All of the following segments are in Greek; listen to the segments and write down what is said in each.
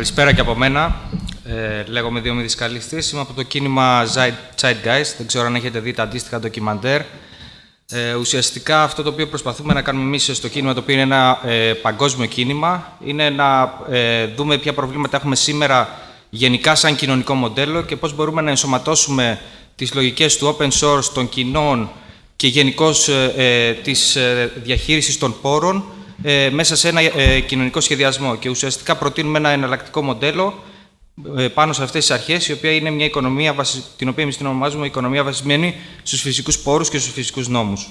Καλησπέρα και από μένα. Ε, λέγομαι Διόμηδης Καλιστής. Είμαι από το κίνημα Zeitgeist. Δεν ξέρω αν έχετε δει τα αντίστοιχα ντοκιμαντέρ. Ε, ουσιαστικά αυτό το οποίο προσπαθούμε να κάνουμε εμείς στο κίνημα, το οποίο είναι ένα ε, παγκόσμιο κίνημα, είναι να ε, δούμε ποια προβλήματα έχουμε σήμερα γενικά σαν κοινωνικό μοντέλο και πώς μπορούμε να ενσωματώσουμε τις λογικές του open source, των κοινών και γενικώς ε, ε, της ε, διαχείρισης των πόρων ε, μέσα σε ένα ε, κοινωνικό σχεδιασμό. Και ουσιαστικά προτείνουμε ένα εναλλακτικό μοντέλο ε, πάνω σε αυτές τις αρχές, η οποία είναι μια οικονομία, την οποία εμείς την ονομάζουμε οικονομία βασισμένη στους φυσικούς πόρους και στους φυσικούς νόμους.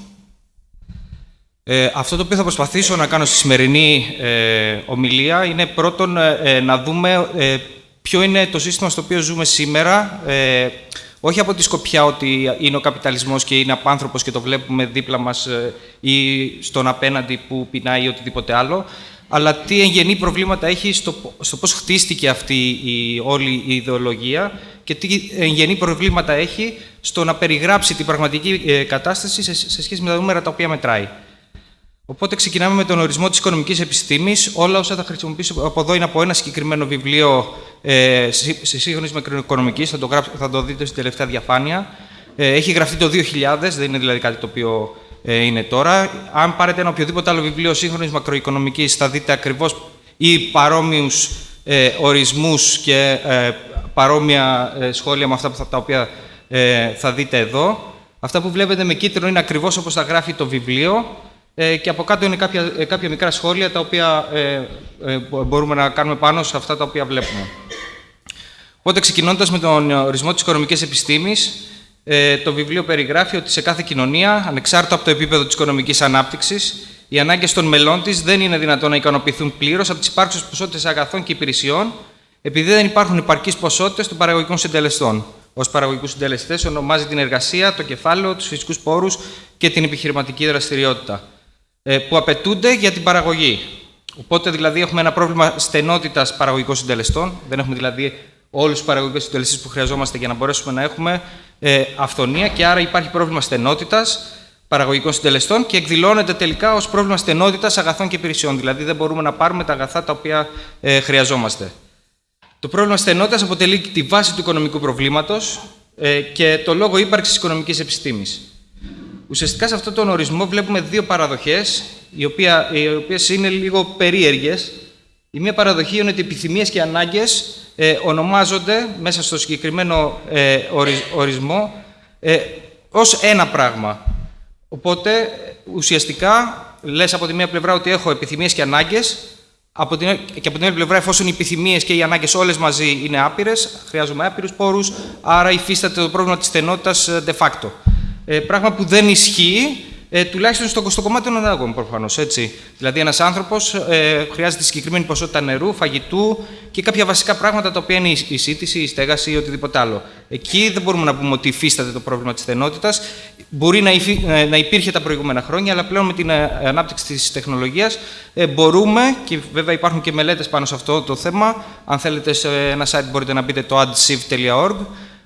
Ε, αυτό το οποίο θα προσπαθήσω να κάνω στη σημερινή ε, ομιλία είναι πρώτον να δούμε ποιο είναι το σύστημα στο οποίο ζούμε σήμερα, όχι από τη σκοπιά ότι είναι ο καπιταλισμός και είναι απάνθρωπος και το βλέπουμε δίπλα μας ε, ή στον απέναντι που πεινάει ή οτιδήποτε άλλο, αλλά τι εγγενή προβλήματα έχει στο, στο πώς χτίστηκε αυτή η όλη η ιδεολογία και τι εγγενή προβλήματα έχει στο να περιγράψει την πραγματική ε, κατάσταση σε, σε σχέση με τα νούμερα τα οποία μετράει. Οπότε ξεκινάμε με τον ορισμό της οικονομικής επιστήμης. Όλα όσα θα χρησιμοποιήσω από εδώ είναι από ένα συγκεκριμένο βιβλίο ε, σε σύγχρονης μακροοικονομικής, θα, το θα το δείτε στην τελευταία διαφάνεια. Ε, έχει γραφτεί το 2000, δεν είναι δηλαδή κάτι το οποίο ε, είναι τώρα. Αν πάρετε ένα οποιοδήποτε άλλο βιβλίο σύγχρονης μακροοικονομικής, θα δείτε ακριβώς ή παρόμοιους ε, ορισμούς και ε, παρόμοια ε, σχόλια με αυτά που θα, τα οποία ε, θα δείτε εδώ. Αυτά που βλέπετε με κίτρινο είναι ακριβώς όπως τα γράφει το βιβλίο. Ε, και από κάτω είναι κάποια, ε, κάποια μικρά σχόλια τα οποία ε, μπορούμε να κάνουμε πάνω σε αυτά τα οποία βλέπουμε. Οπότε, ξεκινώντας με τον ορισμό της οικονομικής επιστήμης, το βιβλίο περιγράφει ότι σε κάθε κοινωνία, ανεξάρτητα από το επίπεδο της οικονομικής ανάπτυξης, οι ανάγκες των μελών της δεν είναι δυνατόν να ικανοποιηθούν πλήρως από τις υπάρχουσες ποσότητες αγαθών και υπηρεσιών, επειδή δεν υπάρχουν υπαρκεί ποσότητες των παραγωγικών συντελεστών. Ω παραγωγικούς συντελεστές ονομάζει την εργασία, το κεφάλαιο, τους φυσικούς πόρους και την επιχειρηματική δραστηριότητα. Ε, που απαιτούνται για την παραγωγή. Οπότε δηλαδή έχουμε ένα πρόβλημα στενότητας παραγωγικών συντελεστών. Δεν έχουμε δηλαδή όλους τους παραγωγικούς συντελεστές που χρειαζόμαστε για να μπορέσουμε να έχουμε ε, αυθονία και άρα υπάρχει πρόβλημα στενότητας παραγωγικών συντελεστών και εκδηλώνεται τελικά ως πρόβλημα στενότητας αγαθών και υπηρεσιών. Δηλαδή δεν μπορούμε να πάρουμε τα αγαθά τα οποία ε, χρειαζόμαστε. Το πρόβλημα στενότητας αποτελεί τη βάση του οικονομικού προβλήματος ε, και το λόγο ύπαρξης οικονομικής επιστήμης. Ουσιαστικά σε αυτόν τον ορισμό βλέπουμε δύο παραδοχές, οι, οποία, οι οποίες είναι λίγο περίεργες. Η μία παραδοχή είναι ότι οι επιθυμίες και ανάγκες ε, ονομάζονται μέσα στο συγκεκριμένο ε, ορισμό ε, ως ένα πράγμα. Οπότε, ουσιαστικά, λες από τη μία πλευρά ότι έχω επιθυμίες και ανάγκες, από την, και από την άλλη πλευρά, εφόσον οι επιθυμίες και οι ανάγκες όλες μαζί είναι άπειρες, χρειάζομαι άπειρους πόρους, άρα υφίσταται το πρόβλημα της στενότητας ε, de facto. Ε, πράγμα που δεν ισχύει, ε, τουλάχιστον στο, στο κομμάτι των ανάγκων προφανώς. Δηλαδή, ένας άνθρωπος ε, χρειάζεται συγκεκριμένη ποσότητα νερού, φαγητού και κάποια βασικά πράγματα τα οποία είναι η, σύντηση, η στέγαση ή οτιδήποτε άλλο. Εκεί δεν μπορούμε να πούμε ότι υφίσταται το πρόβλημα της στενότητας. Μπορεί να, υφί, ε, να υπήρχε τα προηγούμενα χρόνια, αλλά πλέον με την ε, ανάπτυξη της τεχνολογίας ε, μπορούμε, και βέβαια υπάρχουν και μελέτες πάνω σε αυτό το θέμα. Αν θέλετε, σε ένα site μπορείτε να μπείτε το adsiv.org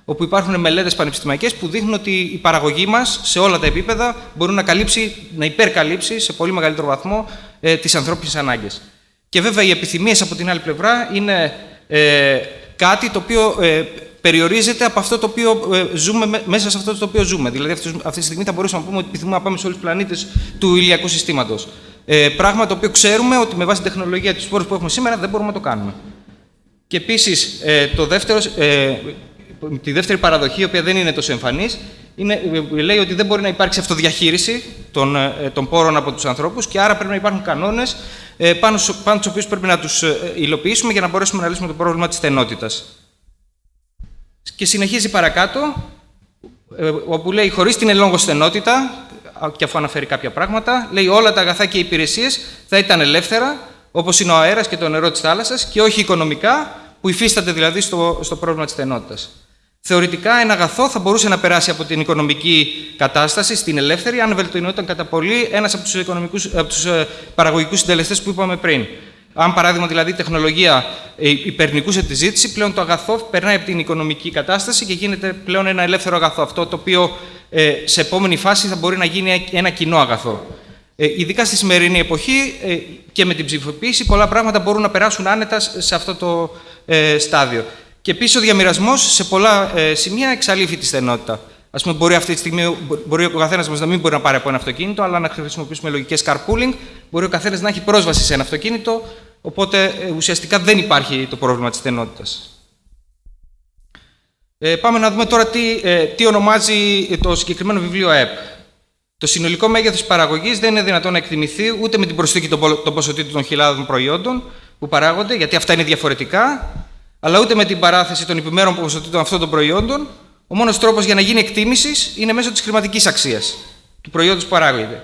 όπου υπάρχουν μελέτες πανεπιστημιακές που δείχνουν ότι η παραγωγή μας σε όλα τα επίπεδα μπορεί να, καλύψει, να υπερκαλύψει σε πολύ μεγαλύτερο βαθμό ε, τις ανθρώπινες ανάγκες. Και βέβαια οι επιθυμίες από την άλλη πλευρά είναι ε, κάτι το οποίο ε, περιορίζεται από αυτό το οποίο ε, ζούμε, μέσα σε αυτό το οποίο ζούμε. Δηλαδή, αυτή, αυτή τη στιγμή θα μπορούσαμε να πούμε ότι επιθυμούμε να πάμε σε όλους τους πλανήτες του ηλιακού συστήματος. Ε, πράγμα το οποίο ξέρουμε ότι με βάση την τεχνολογία τη πόρου που έχουμε σήμερα δεν μπορούμε να το κάνουμε. Και επίσης, ε, το δεύτερο, ε, τη δεύτερη παραδοχή, η οποία δεν είναι τόσο εμφανής, λέει ότι δεν μπορεί να υπάρξει αυτοδιαχείριση των, ε, των πόρων από τους ανθρώπους και άρα πρέπει να υπάρχουν κανόνες ε, πάνω, πάνω στους οποίους πρέπει να τους ε, υλοποιήσουμε για να μπορέσουμε να λύσουμε το πρόβλημα της στενότητας. Και συνεχίζει παρακάτω, όπου λέει χωρίς την ελόγω στενότητα, και αφού αναφέρει κάποια πράγματα, λέει όλα τα αγαθά και οι υπηρεσίες θα ήταν ελεύθερα, όπως είναι ο αέρας και το νερό της θάλασσας, και όχι οικονομικά, που υφίσταται δηλαδή στο, στο πρόβλημα της στενότητας. Θεωρητικά, ένα αγαθό θα μπορούσε να περάσει από την οικονομική κατάσταση στην ελεύθερη, αν βελτιωνόταν κατά πολύ ένας από τους τους ε, παραγωγικούς συντελεστές που είπαμε πριν. Αν παράδειγμα δηλαδή η τεχνολογία ε, υπερνικούσε τη ζήτηση, πλέον το αγαθό περνάει από την οικονομική κατάσταση και γίνεται πλέον ένα ελεύθερο αγαθό. Αυτό το οποίο ε, σε επόμενη φάση θα μπορεί να γίνει ένα κοινό αγαθό. Ε, ειδικά στη σημερινή εποχή ε, και με την ψηφοποίηση, πολλά πράγματα μπορούν να περάσουν άνετα σε αυτό το, ε, στάδιο. Και επίσης ο διαμοιρασμός σε πολλά ε, σημεία εξαλείφει τη στενότητα. Α πούμε, μπορεί αυτή τη στιγμή μπορεί ο καθένας μας να μην μπορεί να πάρει από ένα αυτοκίνητο, αλλά να χρησιμοποιήσουμε λογικές carpooling. Μπορεί ο καθένας να έχει πρόσβαση σε ένα αυτοκίνητο, οπότε ε, ουσιαστικά δεν υπάρχει το πρόβλημα της στενότητας. Ε, πάμε να δούμε τώρα τι, ε, τι ονομάζει το συγκεκριμένο βιβλίο ΕΠ. Το συνολικό μέγεθος παραγωγής δεν είναι δυνατόν να εκτιμηθεί ούτε με την προσθήκη των ποσοτήτων των χιλιάδων προϊόντων που παράγονται, γιατί αυτά είναι διαφορετικά, αλλά ούτε με την παράθεση των επιμέρων ποσοτήτων αυτών των προϊόντων. Ο μόνος τρόπος για να γίνει εκτίμησης είναι μέσω της χρηματικής αξίας του προϊόντος που παράγεται.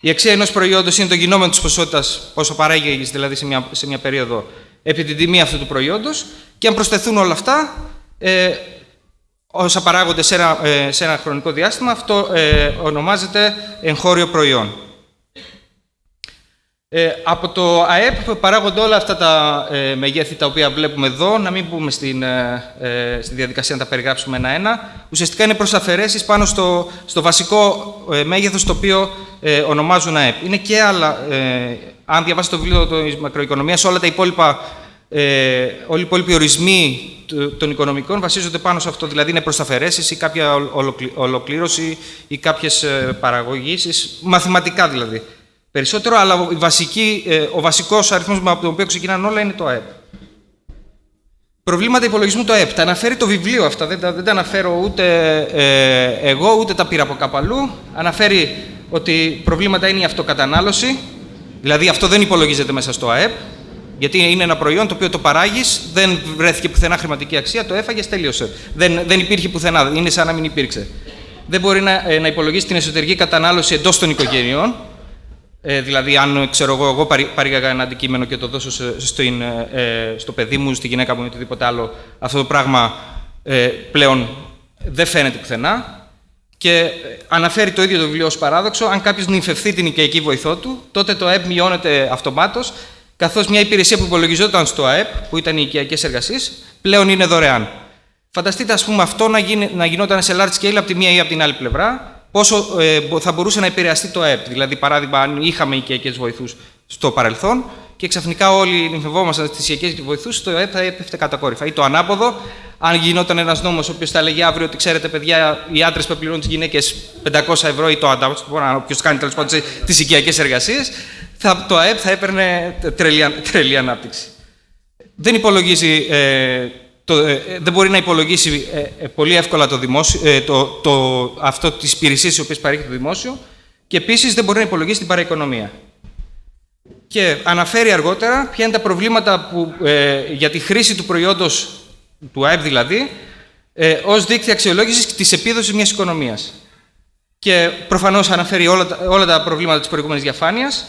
Η αξία ενός προϊόντος είναι το γινόμενο της ποσότητας, πόσο παράγει δηλαδή σε μια, σε μια περίοδο, επί την τιμή αυτού του προϊόντος. Και αν προσθεθούν όλα αυτά, ε, όσα παράγονται σε ένα, ε, σε ένα χρονικό διάστημα, αυτό ε, ονομάζεται εγχώριο προϊόν. Ε, από το ΑΕΠ παράγονται όλα αυτά τα ε, μεγέθη τα οποία βλέπουμε εδώ, να μην μπούμε στην, ε, ε στη διαδικασία να τα περιγράψουμε ένα-ένα. Ουσιαστικά είναι προσαφαιρέσεις πάνω στο, στο βασικό ε, μέγεθος το οποίο ε, ονομάζουν ΑΕΠ. Είναι και άλλα, αν διαβάσετε το βιβλίο της μακροοικονομίας, όλα τα υπόλοιπα, όλοι οι υπόλοιποι ορισμοί των οικονομικών βασίζονται πάνω σε αυτό. Δηλαδή είναι προσαφαιρέσεις ή κάποια ολοκλήρωση ή κάποιες παραγωγήσεις, μαθηματικά δηλαδή περισσότερο, αλλά η βασική, ε, ο βασικός αριθμός από τον οποίο ξεκινάνε όλα είναι το ΑΕΠ. Προβλήματα υπολογισμού το ΑΕΠ. Τα αναφέρει το βιβλίο αυτά, δεν τα, δεν τα αναφέρω ούτε ε, εγώ, ούτε τα πήρα από κάπου αλλού. Αναφέρει ότι προβλήματα είναι η αυτοκατανάλωση, δηλαδή αυτό δεν υπολογίζεται μέσα στο ΑΕΠ, γιατί είναι ένα προϊόν το οποίο το παράγεις, δεν βρέθηκε πουθενά χρηματική αξία, το έφαγες, τέλειωσε. Δεν, δεν υπήρχε πουθενά, είναι σαν να μην υπήρξε. Δεν μπορεί να, ε, να υπολογίσεις την εσωτερική κατανάλωση εντός των οικογενειών, ε, δηλαδή, αν ξέρω εγώ, εγώ παρήγαγα ένα αντικείμενο και το δώσω στο, ε, στο παιδί μου, στη γυναίκα μου ή οτιδήποτε άλλο, αυτό το πράγμα ε, πλέον δεν φαίνεται πουθενά. Και αναφέρει το ίδιο το βιβλίο ως παράδοξο, αν κάποιος νυμφευθεί την οικιακή βοηθό του, τότε το ΑΕΠ μειώνεται αυτομάτως, καθώς μια υπηρεσία που υπολογιζόταν στο ΑΕΠ, που ήταν οι οικιακές εργασίες, πλέον είναι δωρεάν. Φανταστείτε, ας πούμε, αυτό να, γίνει, να γινόταν σε large scale από τη μία ή από την άλλη πλευρά, πόσο ε, θα μπορούσε να επηρεαστεί το ΕΠ. Δηλαδή, παράδειγμα, αν είχαμε οικιακές βοηθούς στο παρελθόν και ξαφνικά όλοι νυμφευόμασταν στις οικιακές βοηθούς, το ΕΠ θα έπεφτε κατακόρυφα. Ή το ανάποδο, αν γινόταν ένας νόμος ο οποίος θα λέγει αύριο ότι ξέρετε, παιδιά, οι άντρες που πληρώνουν τις γυναίκες 500 ευρώ ή το αντάπτυο, όποιος κάνει τέλος πάντων τι οικιακές εργασίες, το ΑΕΠ θα έπαιρνε τρελή, ανάπτυξη. Δεν υπολογίζει ε, το, ε, δεν μπορεί να υπολογίσει ε, ε, πολύ εύκολα το δημόσιο, το, το, αυτό τις υπηρεσίες οι οποίες παρέχει το δημόσιο και επίσης δεν μπορεί να υπολογίσει την παραοικονομία. Και αναφέρει αργότερα ποια είναι τα προβλήματα που, για τη χρήση του προϊόντος, του ΑΕΠ δηλαδή, ε, ως δίκτυα αξιολόγησης της επίδοσης μιας οικονομίας. Και προφανώς αναφέρει όλα, όλα τα προβλήματα της προηγούμενης διαφάνειας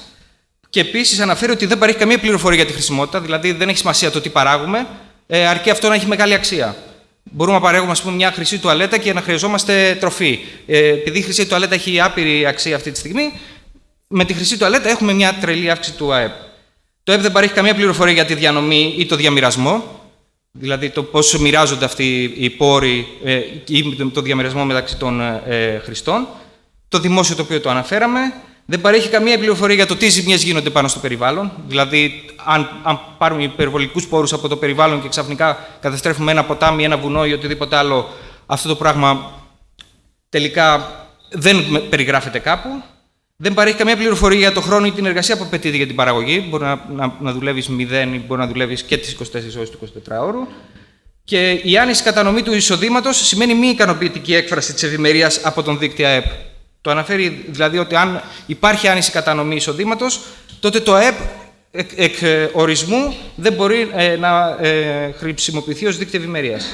και επίσης αναφέρει ότι δεν παρέχει καμία πληροφορία για τη χρησιμότητα, δηλαδή δεν έχει σημασία το τι παράγουμε, ε, αρκεί αυτό να έχει μεγάλη αξία. Μπορούμε να παρέχουμε πούμε, μια χρυσή τουαλέτα και να χρειαζόμαστε τροφή. Ε, επειδή η χρυσή τουαλέτα έχει άπειρη αξία αυτή τη στιγμή, με τη χρυσή τουαλέτα έχουμε μια τρελή αύξηση του ΑΕΠ. Το ΑΕΠ δεν παρέχει καμία πληροφορία για τη διανομή ή το διαμοιρασμό, δηλαδή το πώς μοιράζονται αυτοί οι πόροι ε, ή το διαμοιρασμό μεταξύ των ε, χρηστών. Το δημόσιο το οποίο το αναφέραμε, δεν παρέχει καμία πληροφορία για το τι ζημιές γίνονται πάνω στο περιβάλλον. Δηλαδή, αν, αν πάρουμε υπερβολικούς πόρους από το περιβάλλον και ξαφνικά καταστρέφουμε ένα ποτάμι, ένα βουνό ή οτιδήποτε άλλο, αυτό το πράγμα τελικά δεν περιγράφεται κάπου. Δεν παρέχει καμία πληροφορία για το χρόνο ή την εργασία που απαιτείται για την παραγωγή. Μπορεί να, να, να δουλεύεις 0 ή μπορεί να δουλεύεις και τις 24 ώρες του 24ωρου. Και η άνηση κατανομή του εισοδήματος σημαίνει μη ικανοποιητική έκφραση της ευημερίας από τον δίκτυο ΑΕΠ. Το αναφέρει δηλαδή ότι αν υπάρχει άνηση κατανομή εισοδήματος, τότε το ΑΕΠ εκ, εκ ορισμού δεν μπορεί ε, να ε, χρησιμοποιηθεί ως δίκτυο ευημερίας.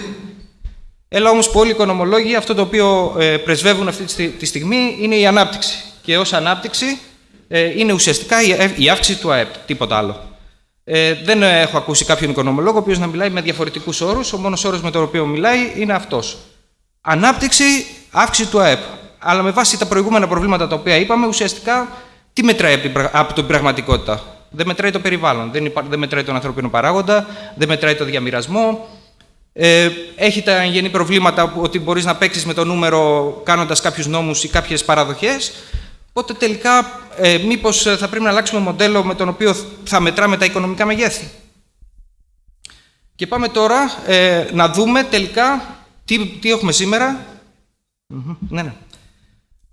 Έλα όμως που όλοι οι οικονομολόγοι αυτό το οποίο ε, πρεσβεύουν αυτή τη στιγμή είναι η ανάπτυξη. Και ως ανάπτυξη ε, είναι ουσιαστικά η, αύξηση του ΑΕΠ, τίποτα άλλο. Ε, δεν έχω ακούσει κάποιον οικονομολόγο ο οποίος να μιλάει με διαφορετικούς όρους. Ο μόνος όρος με τον οποίο μιλάει είναι αυτός. Ανάπτυξη, αύξηση του ΑΕΠ αλλά με βάση τα προηγούμενα προβλήματα τα οποία είπαμε, ουσιαστικά τι μετράει από την πραγματικότητα; Δεν μετράει το περιβάλλον, δεν, δεν μετράει τον ανθρώπινο παράγοντα, δεν μετράει το διαμοιρασμό. Ε, έχει τα γενή προβλήματα ότι μπορείς να παίξεις με το νούμερο κάνοντας κάποιους νόμους ή κάποιες παραδοχές. Οπότε τελικά, ε, μήπως θα πρέπει να αλλάξουμε μοντέλο με τον οποίο θα μετράμε τα οικονομικά μεγέθη. Και πάμε τώρα ε, να δούμε τελικά τι, τι έχουμε σήμερα. Ναι, ναι.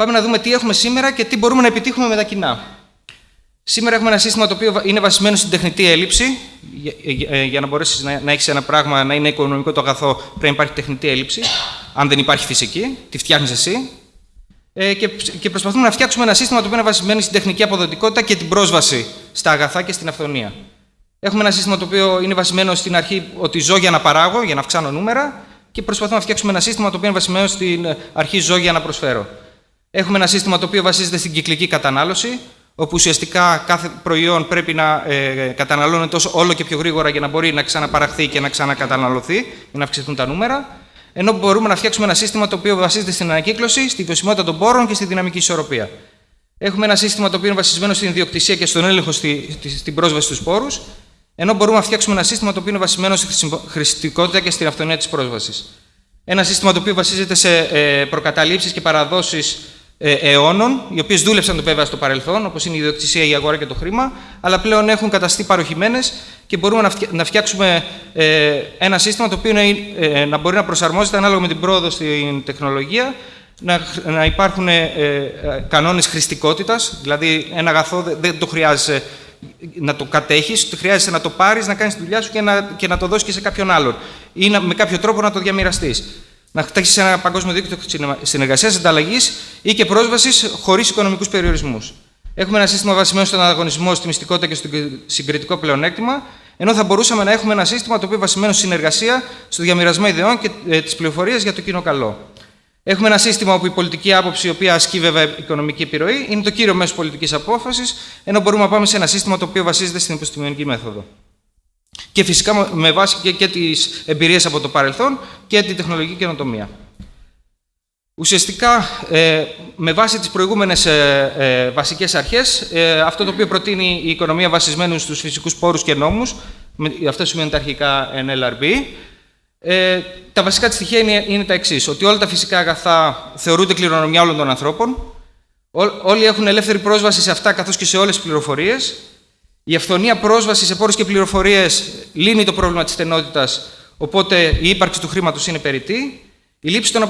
Πάμε να δούμε τι έχουμε σήμερα και τι μπορούμε να επιτύχουμε με τα κοινά. Σήμερα έχουμε ένα σύστημα το οποίο είναι βασισμένο στην τεχνητή έλλειψη. Για, για να μπορέσεις να, να έχεις ένα πράγμα να είναι οικονομικό το αγαθό, πρέπει να υπάρχει τεχνητή έλλειψη. Αν δεν υπάρχει φυσική, τη φτιάχνεις εσύ. Ε, και, και προσπαθούμε να φτιάξουμε ένα σύστημα το οποίο είναι βασισμένο στην τεχνική αποδοτικότητα και την πρόσβαση στα αγαθά και στην αυθονία. Έχουμε ένα σύστημα το οποίο είναι βασισμένο στην αρχή ότι ζω για να παράγω, για να αυξάνω νούμερα, και προσπαθούμε να φτιάξουμε ένα σύστημα το οποίο είναι βασισμένο στην αρχή ζω για να προσφέρω. Έχουμε ένα σύστημα το οποίο βασίζεται στην κυκλική κατανάλωση, όπου ουσιαστικά κάθε προϊόν πρέπει να ε, καταναλώνεται όλο και πιο γρήγορα για να μπορεί να ξαναπαραχθεί και να ξανακαταναλωθεί, για να αυξηθούν τα νούμερα. Ενώ μπορούμε να φτιάξουμε ένα σύστημα το οποίο βασίζεται στην ανακύκλωση, στη βιωσιμότητα των πόρων και στη δυναμική ισορροπία. Έχουμε ένα σύστημα το οποίο είναι βασισμένο στην ιδιοκτησία και στον έλεγχο στη, στην πρόσβαση στους πόρους, ενώ μπορούμε να φτιάξουμε ένα σύστημα το οποίο είναι βασισμένο στη χρηστικότητα και στην αυτονία της πρόσβασης. Ένα σύστημα το οποίο βασίζεται σε ε, προκαταλήψεις και παραδόσεις ε, αιώνων, οι οποίες δούλεψαν το βέβαια στο παρελθόν, όπως είναι η ιδιοκτησία, η αγορά και το χρήμα, αλλά πλέον έχουν καταστεί παροχημένες και μπορούμε να φτιάξουμε ε, ένα σύστημα το οποίο ε, να μπορεί να προσαρμόζεται ανάλογα με την πρόοδο στην τεχνολογία, να υπάρχουν κανόνες χρηστικότητας, δηλαδή ένα αγαθό δεν το χρειάζεσαι να το κατέχεις, χρειάζεσαι να το πάρεις, να κάνεις τη δουλειά σου και να, και να το δώσεις και σε κάποιον άλλον. Ή να, με κάποιο τρόπο να το διαμοιραστείς να χτίσει ένα παγκόσμιο δίκτυο συνεργασίας, ανταλλαγής ή και πρόσβασης χωρίς οικονομικούς περιορισμούς. Έχουμε ένα σύστημα βασισμένο στον ανταγωνισμό, στη μυστικότητα και στο συγκριτικό πλεονέκτημα, ενώ θα μπορούσαμε να έχουμε ένα σύστημα το οποίο βασισμένο στη συνεργασία, στο διαμοιρασμό ιδεών και ε, τι πληροφορίε για το κοινό καλό. Έχουμε ένα σύστημα όπου η πολιτική άποψη, η οποία ασκεί βέβαια οικονομική επιρροή, είναι το κύριο μέσο πολιτικής απόφασης, ενώ μπορούμε να πάμε σε ένα σύστημα το οποίο βασίζεται στην επιστημονική μέθοδο. Και φυσικά με βάση και, και τις εμπειρίες από το παρελθόν και την τεχνολογική καινοτομία. Ουσιαστικά, ε, με βάση τις προηγούμενες ε, ε, βασικές αρχές, ε, αυτό το οποίο προτείνει η οικονομία βασισμένου στους φυσικούς πόρους και νόμους, με, αυτό σημαίνει τα αρχικά NLRB, ε, τα βασικά της στοιχεία είναι, είναι τα εξής: ότι όλα τα φυσικά αγαθά θεωρούνται κληρονομιά όλων των ανθρώπων, ό, όλοι έχουν ελεύθερη πρόσβαση σε αυτά καθώς και σε όλες τις πληροφορίες, η αυθονία πρόσβαση σε πόρους και πληροφορίες λύνει το πρόβλημα της στενότητας, οπότε η ύπαρξη του χρήματος είναι περιττή. Η λήψη των,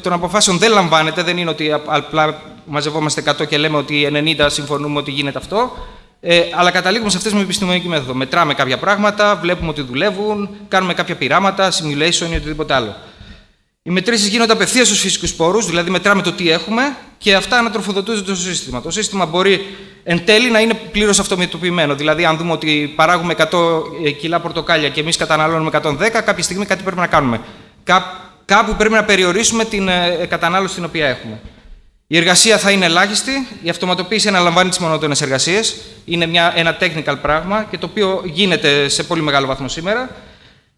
των αποφάσεων δεν λαμβάνεται, δεν είναι ότι απλά μαζευόμαστε 100 και λέμε ότι 90 συμφωνούμε ότι γίνεται αυτό. Ε, αλλά καταλήγουμε σε αυτές με επιστημονική μέθοδο. Μετράμε κάποια πράγματα, βλέπουμε ότι δουλεύουν, κάνουμε κάποια πειράματα, simulation ή οτιδήποτε άλλο. Οι μετρήσεις γίνονται απευθείας στους φυσικούς πόρου, δηλαδή μετράμε το τι έχουμε και αυτά ανατροφοδοτούνται στο σύστημα. Το σύστημα μπορεί εν τέλει να είναι πλήρως αυτομετωπιμένο. Δηλαδή, αν δούμε ότι παράγουμε 100 ε, κιλά πορτοκάλια και εμείς καταναλώνουμε 110, κάποια στιγμή κάτι πρέπει να κάνουμε. κάπου πρέπει να περιορίσουμε την ε, κατανάλωση την οποία έχουμε. Η εργασία θα είναι ελάχιστη. Η αυτοματοποίηση αναλαμβάνει τις μονότονες εργασίες. Είναι μια, ένα technical πράγμα και το οποίο γίνεται σε πολύ μεγάλο βαθμό σήμερα.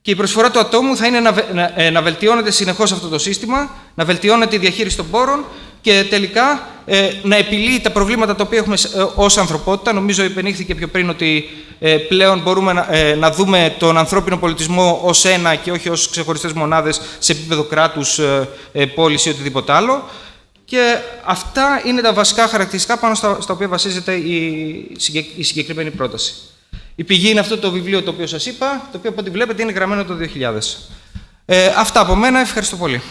Και η προσφορά του ατόμου θα είναι να, να, ε, να βελτιώνεται συνεχώς αυτό το σύστημα, να βελτιώνεται η διαχείριση των πόρων και τελικά ε, να επιλύει τα προβλήματα τα οποία έχουμε ε, ως ανθρωπότητα. Νομίζω υπενήχθηκε πιο πριν ότι ε, πλέον μπορούμε να, ε, να δούμε τον ανθρώπινο πολιτισμό ως ένα και όχι ως ξεχωριστές μονάδες σε επίπεδο κράτους, ε, πόλης ή οτιδήποτε άλλο. Και αυτά είναι τα βασικά χαρακτηριστικά πάνω στα, στα οποία βασίζεται η, η συγκεκριμένη πρόταση. Η πηγή είναι αυτό το βιβλίο το οποίο σας είπα, το οποίο από ό,τι βλέπετε είναι γραμμένο το 2000. Ε, αυτά από μένα, ευχαριστώ πολύ.